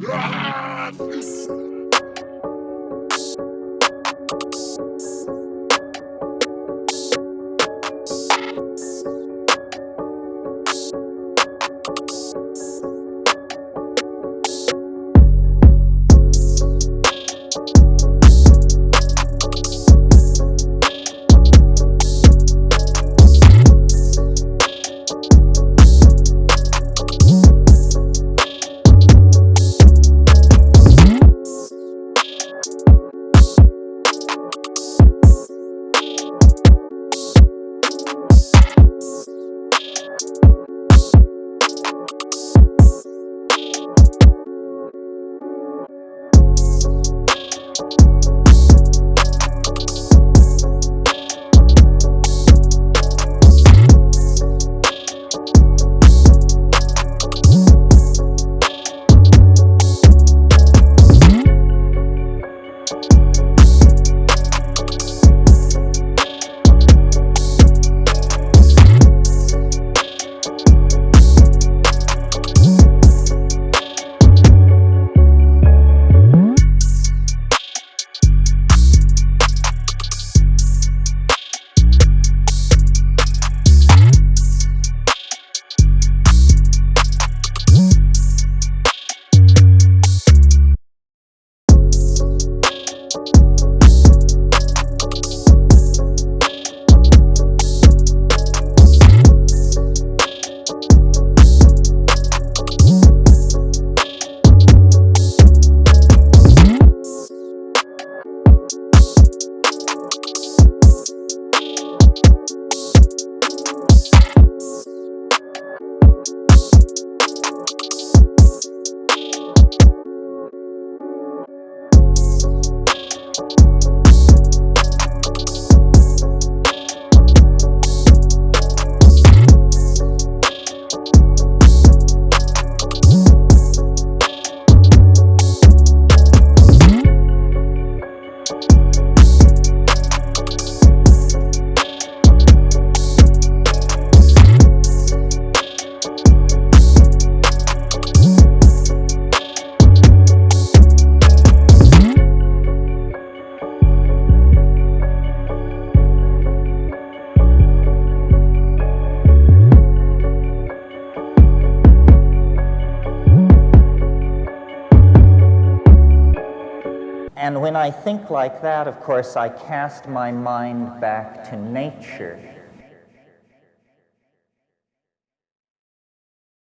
Yes! And when I think like that, of course, I cast my mind back to nature